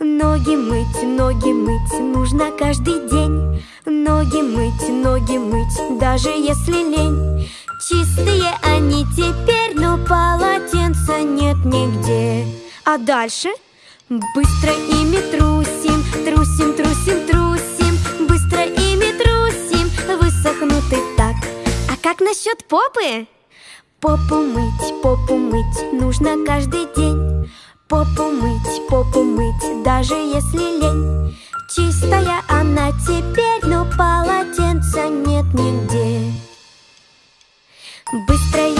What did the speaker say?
Ноги мыть, ноги мыть нужно каждый день. Ноги мыть, ноги мыть, даже если лень. Чистые они теперь, но полотенца нет нигде. А дальше? Быстро ими трусим, трусим, трусим, трусим. Быстро ими трусим, высохнут и так. А как насчет попы? Попу мыть, попу мыть нужно каждый день. Попу мыть, даже если лень. Чистая она теперь, но полотенца нет нигде. Быстро